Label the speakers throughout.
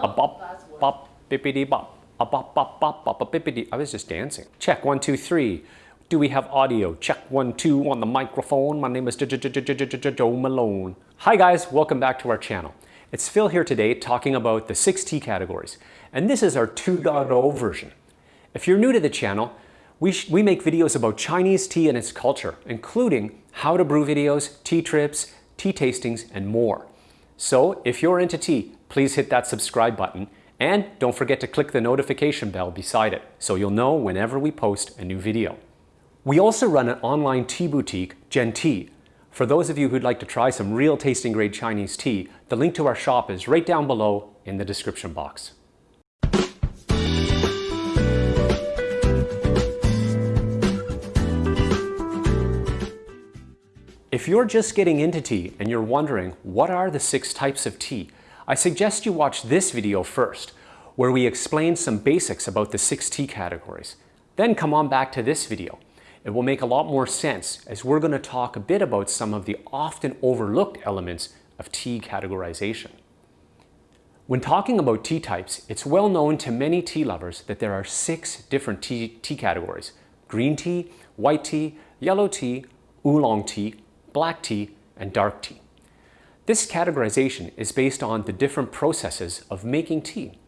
Speaker 1: A bop, bop, bippity bop. A bop, bop, bop, bop, a bippity. I was just dancing. Check, one, two, three. Do we have audio? Check, one, two on the microphone. My name is Joe Malone. Hi guys, welcome back to our channel. It's Phil here today talking about the six tea categories. And this is our 2.0 version. If you're new to the channel, we, we make videos about Chinese tea and its culture, including how to brew videos, tea trips, tea tastings, and more. So if you're into tea, please hit that subscribe button and don't forget to click the notification bell beside it so you'll know whenever we post a new video. We also run an online tea boutique, Gen Tea. For those of you who'd like to try some real tasting grade Chinese tea, the link to our shop is right down below in the description box. If you're just getting into tea and you're wondering what are the six types of tea, I suggest you watch this video first, where we explain some basics about the six tea categories. Then come on back to this video. It will make a lot more sense as we're going to talk a bit about some of the often overlooked elements of tea categorization. When talking about tea types, it's well known to many tea lovers that there are six different tea, tea categories. Green tea, white tea, yellow tea, oolong tea, black tea, and dark tea. This categorization is based on the different processes of making tea.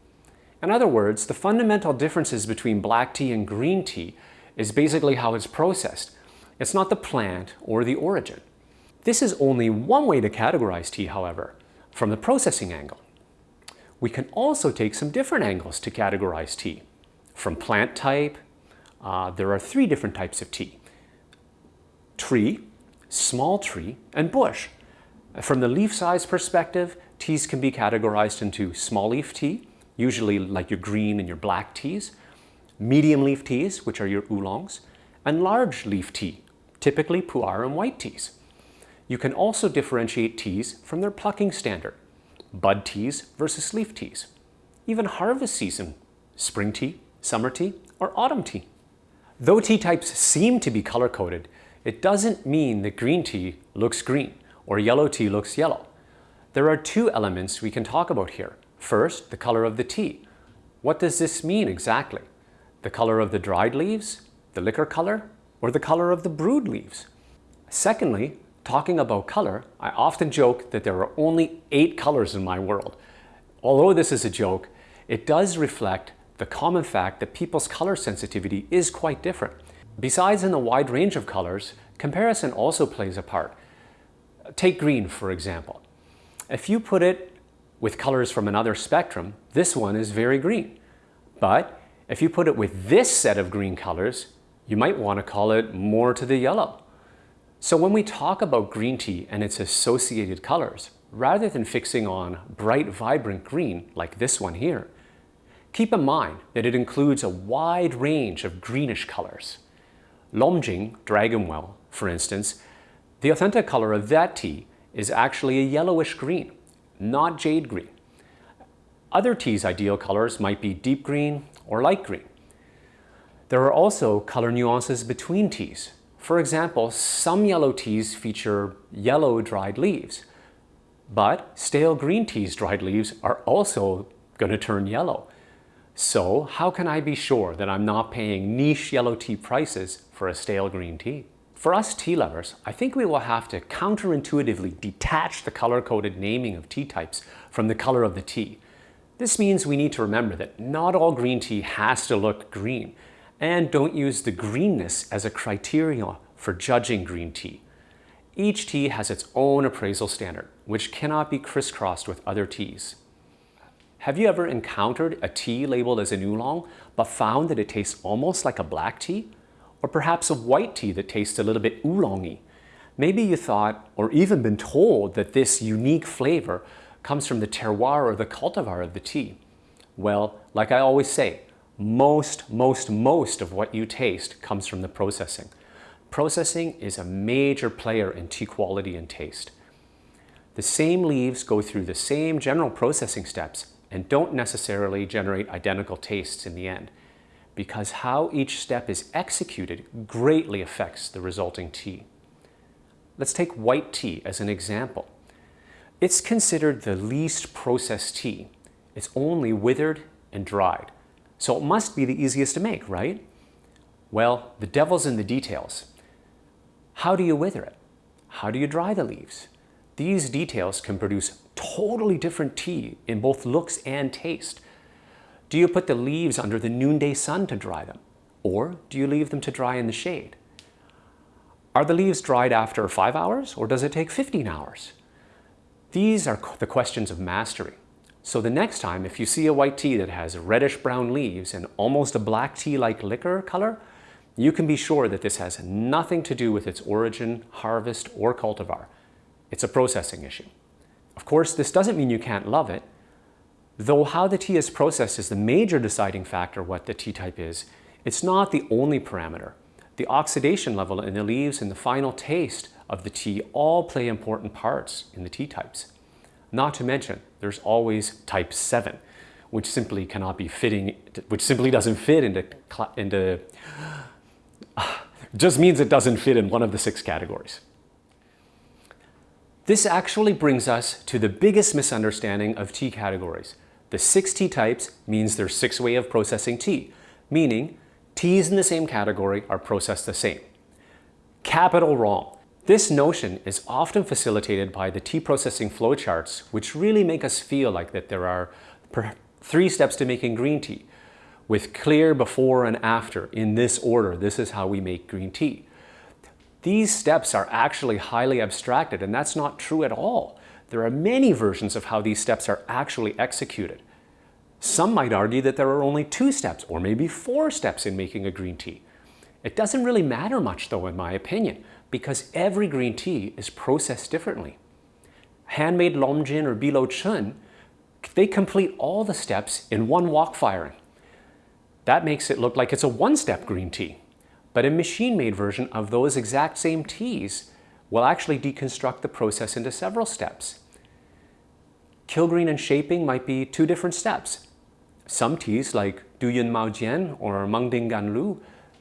Speaker 1: In other words, the fundamental differences between black tea and green tea is basically how it's processed. It's not the plant or the origin. This is only one way to categorize tea, however, from the processing angle. We can also take some different angles to categorize tea. From plant type, uh, there are three different types of tea. Tree, small tree, and bush. From the leaf size perspective, teas can be categorized into small leaf tea, usually like your green and your black teas, medium leaf teas, which are your oolongs, and large leaf tea, typically pu'er and white teas. You can also differentiate teas from their plucking standard, bud teas versus leaf teas, even harvest season, spring tea, summer tea, or autumn tea. Though tea types seem to be color-coded, it doesn't mean that green tea looks green or yellow tea looks yellow. There are two elements we can talk about here. First, the color of the tea. What does this mean exactly? The color of the dried leaves, the liquor color, or the color of the brewed leaves? Secondly, talking about color, I often joke that there are only eight colors in my world. Although this is a joke, it does reflect the common fact that people's color sensitivity is quite different. Besides in the wide range of colors, comparison also plays a part. Take green, for example. If you put it with colors from another spectrum, this one is very green. But if you put it with this set of green colors, you might want to call it more to the yellow. So when we talk about green tea and its associated colors, rather than fixing on bright, vibrant green like this one here, keep in mind that it includes a wide range of greenish colors. Longjing, Dragon Well, for instance, the authentic color of that tea is actually a yellowish green, not jade green. Other teas' ideal colors might be deep green or light green. There are also color nuances between teas. For example, some yellow teas feature yellow dried leaves, but stale green tea's dried leaves are also going to turn yellow. So how can I be sure that I'm not paying niche yellow tea prices for a stale green tea? For us tea lovers, I think we will have to counterintuitively detach the color-coded naming of tea types from the color of the tea. This means we need to remember that not all green tea has to look green, and don't use the greenness as a criteria for judging green tea. Each tea has its own appraisal standard, which cannot be crisscrossed with other teas. Have you ever encountered a tea labeled as an oolong, but found that it tastes almost like a black tea? or perhaps a white tea that tastes a little bit oolongy. Maybe you thought, or even been told, that this unique flavor comes from the terroir or the cultivar of the tea. Well, like I always say, most, most, most of what you taste comes from the processing. Processing is a major player in tea quality and taste. The same leaves go through the same general processing steps and don't necessarily generate identical tastes in the end because how each step is executed greatly affects the resulting tea. Let's take white tea as an example. It's considered the least processed tea. It's only withered and dried. So it must be the easiest to make, right? Well, the devil's in the details. How do you wither it? How do you dry the leaves? These details can produce totally different tea in both looks and taste. Do you put the leaves under the noonday sun to dry them? Or do you leave them to dry in the shade? Are the leaves dried after five hours or does it take 15 hours? These are the questions of mastery. So the next time, if you see a white tea that has reddish brown leaves and almost a black tea-like liquor color, you can be sure that this has nothing to do with its origin, harvest, or cultivar. It's a processing issue. Of course, this doesn't mean you can't love it, though how the tea is processed is the major deciding factor what the tea type is. It's not the only parameter. The oxidation level in the leaves and the final taste of the tea all play important parts in the tea types. Not to mention, there's always type 7, which simply cannot be fitting, which simply doesn't fit into, into just means it doesn't fit in one of the six categories. This actually brings us to the biggest misunderstanding of tea categories. The six tea types means there's six way of processing tea, meaning teas in the same category are processed the same. Capital wrong. This notion is often facilitated by the tea processing flowcharts, which really make us feel like that there are three steps to making green tea with clear before and after in this order. This is how we make green tea. These steps are actually highly abstracted and that's not true at all. There are many versions of how these steps are actually executed. Some might argue that there are only two steps or maybe four steps in making a green tea. It doesn't really matter much though in my opinion because every green tea is processed differently. Handmade Longjing or Biluochun, they complete all the steps in one wok firing. That makes it look like it's a one-step green tea. But a machine-made version of those exact same teas will actually deconstruct the process into several steps. Kill green and shaping might be two different steps. Some teas like Duyun Mao Jian or Mengding Ganlu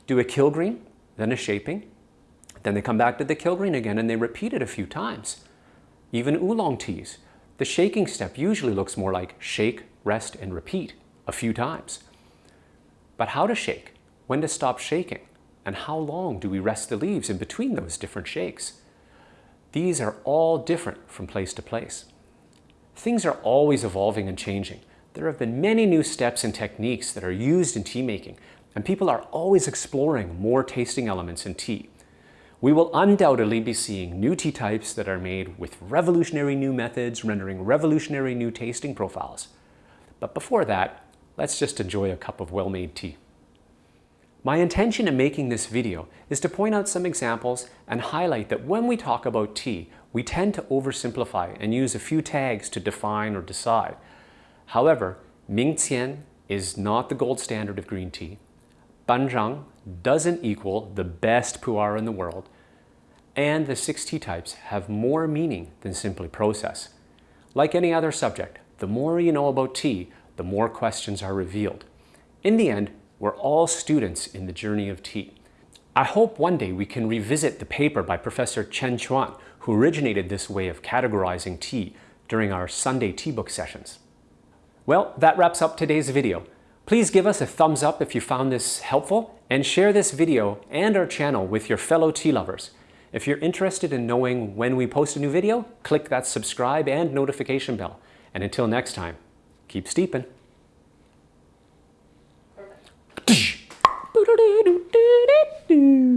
Speaker 1: do a kill green, then a shaping. Then they come back to the kill green again and they repeat it a few times. Even oolong teas, the shaking step usually looks more like shake, rest, and repeat a few times. But how to shake, when to stop shaking, and how long do we rest the leaves in between those different shakes? These are all different from place to place. Things are always evolving and changing. There have been many new steps and techniques that are used in tea making, and people are always exploring more tasting elements in tea. We will undoubtedly be seeing new tea types that are made with revolutionary new methods, rendering revolutionary new tasting profiles. But before that, let's just enjoy a cup of well-made tea. My intention in making this video is to point out some examples and highlight that when we talk about tea, we tend to oversimplify and use a few tags to define or decide. However, Mingqian is not the gold standard of green tea. Banzhang doesn't equal the best pu'er in the world. And the six tea types have more meaning than simply process. Like any other subject, the more you know about tea, the more questions are revealed. In the end, we're all students in the journey of tea. I hope one day we can revisit the paper by Professor Chen Chuan, who originated this way of categorizing tea during our Sunday tea book sessions. Well, that wraps up today's video. Please give us a thumbs up if you found this helpful and share this video and our channel with your fellow tea lovers. If you're interested in knowing when we post a new video, click that subscribe and notification bell. And until next time, keep steeping. do.